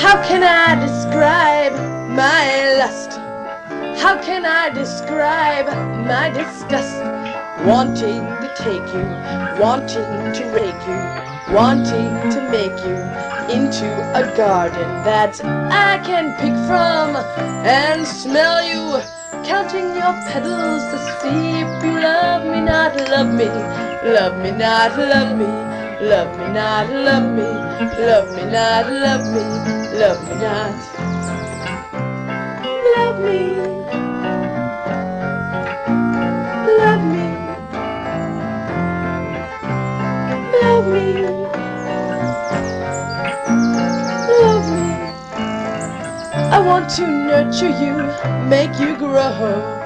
How can I describe my lust? How can I describe my disgust? Wanting to take you, wanting to rake you, wanting to make you into a garden that I can pick from and smell you, counting your petals to see if you love me, not love me, love me, not love me. Love me not, love me, love me not, love me, love me not. Love me. Love me. Love me. Love me. I want to nurture you, make you grow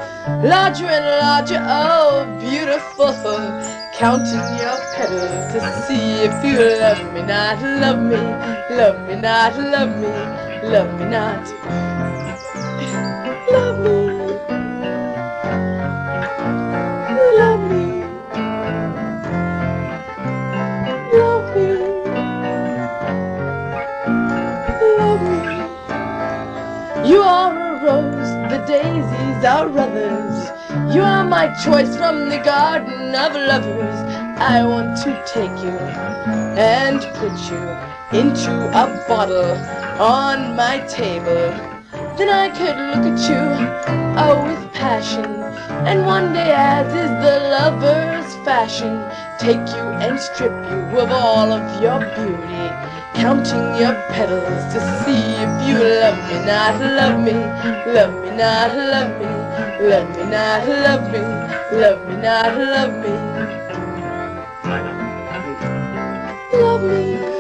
larger and larger, oh beautiful counting your petals to see if you love me not, love me, love me not, love me, love me not. Love me. Love me. Love me. Love me. You are a rose, the daisies are others. You are my choice from the garden of lovers. I want to take you and put you into a bottle on my table. Then I could look at you, oh, with passion. And one day, as is the lover's fashion, take you and strip you of all of your beauty Counting your petals to see if you love me not, love me Love me not, love me Love me not, love me Love me not, love me. Love me.